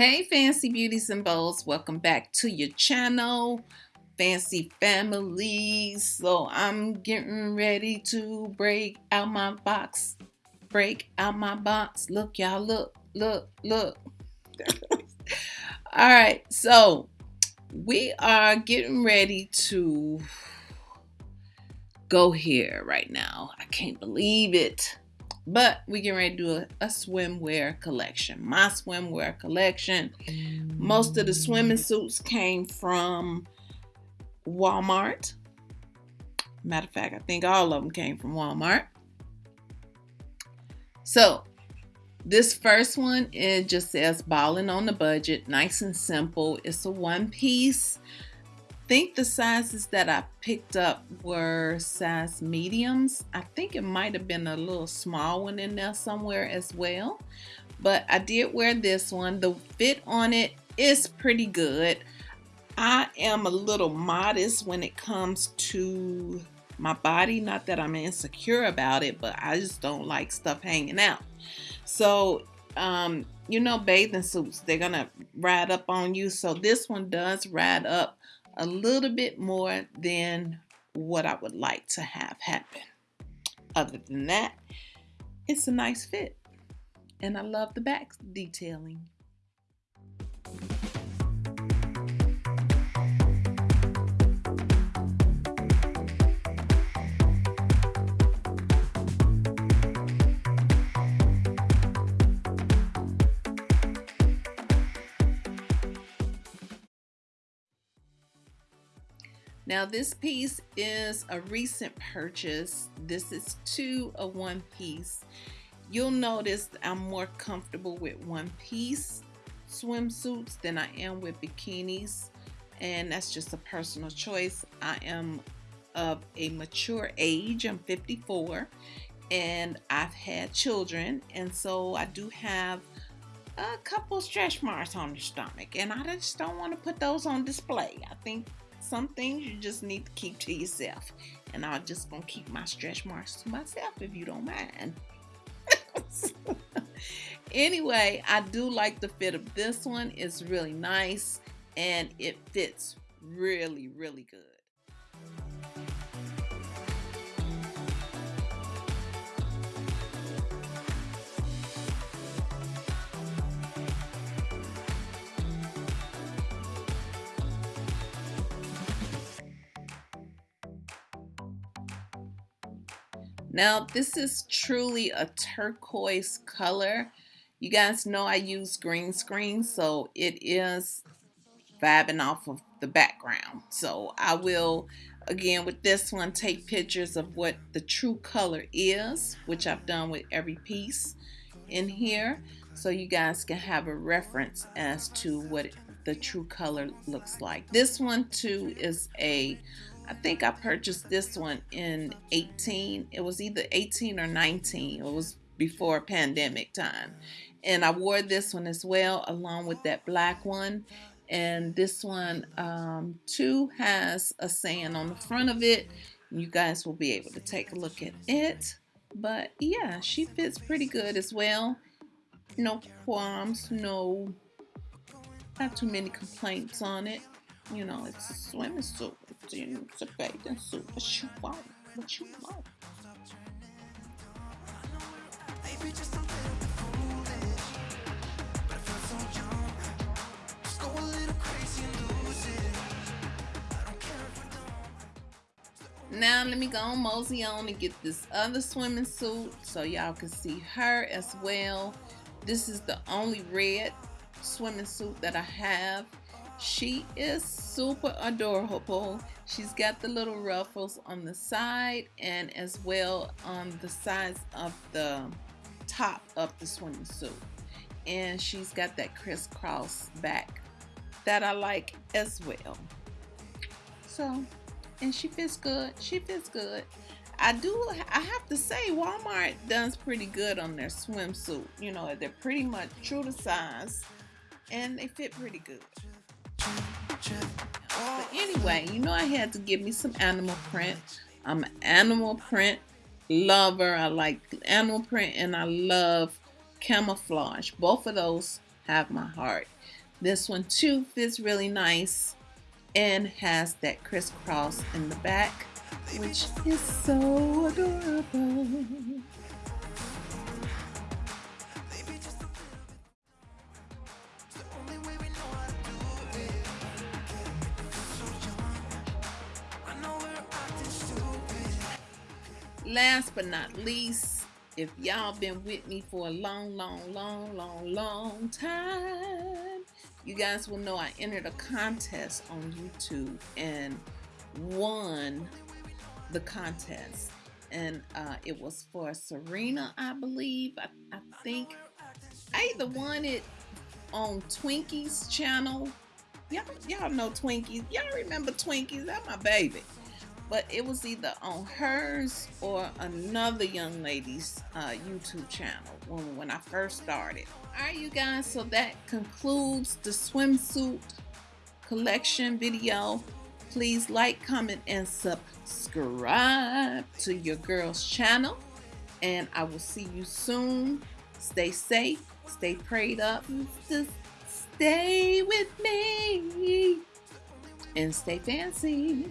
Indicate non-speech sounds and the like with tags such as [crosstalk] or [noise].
Hey fancy beauties and bows, welcome back to your channel, fancy families. So I'm getting ready to break out my box, break out my box. Look y'all, look, look, look. [laughs] All right, so we are getting ready to go here right now. I can't believe it. But we get ready to do a, a swimwear collection. My swimwear collection. Most of the swimming suits came from Walmart. Matter of fact, I think all of them came from Walmart. So this first one, it just says balling on the budget, nice and simple. It's a one piece think the sizes that I picked up were size mediums. I think it might have been a little small one in there somewhere as well. But I did wear this one. The fit on it is pretty good. I am a little modest when it comes to my body. Not that I'm insecure about it, but I just don't like stuff hanging out. So, um, you know, bathing suits, they're going to ride up on you. So this one does ride up a little bit more than what I would like to have happen. Other than that, it's a nice fit. And I love the back detailing. Now this piece is a recent purchase. This is two of one piece. You'll notice I'm more comfortable with one piece swimsuits than I am with bikinis. And that's just a personal choice. I am of a mature age. I'm 54 and I've had children. And so I do have a couple stretch marks on the stomach and I just don't want to put those on display. I think some things you just need to keep to yourself. And I'm just to keep my stretch marks to myself if you don't mind. [laughs] anyway, I do like the fit of this one. It's really nice and it fits really, really good. Now, this is truly a turquoise color. You guys know I use green screen, so it is vibing off of the background. So I will, again, with this one, take pictures of what the true color is, which I've done with every piece in here. So you guys can have a reference as to what the true color looks like. This one, too, is a I think I purchased this one in 18. It was either 18 or 19. It was before pandemic time. And I wore this one as well along with that black one. And this one um, too has a saying on the front of it. You guys will be able to take a look at it. But yeah, she fits pretty good as well. No qualms, no, not too many complaints on it. You know, it's a swimming suit. It's, it's a bathing suit. What you want? What you want? Now let me go on mosey on and get this other swimming suit so y'all can see her as well. This is the only red swimming suit that I have she is super adorable. She's got the little ruffles on the side and as well on the sides of the top of the swimsuit. And she's got that crisscross back that I like as well. So, and she fits good. She fits good. I do, I have to say, Walmart does pretty good on their swimsuit. You know, they're pretty much true to size and they fit pretty good. But anyway, you know I had to give me some animal print. I'm an animal print lover. I like animal print and I love camouflage. Both of those have my heart. This one too fits really nice and has that crisscross in the back, which is so adorable. Last but not least, if y'all been with me for a long, long, long, long, long time, you guys will know I entered a contest on YouTube and won the contest. And uh, it was for Serena, I believe. I, I think I either won it on Twinkie's channel. Y'all, y'all know Twinkies. Y'all remember Twinkies? That's my baby but it was either on hers or another young lady's uh, YouTube channel when, when I first started. All right, you guys, so that concludes the swimsuit collection video. Please like, comment, and subscribe to your girl's channel. And I will see you soon. Stay safe, stay prayed up, just stay with me, and stay fancy.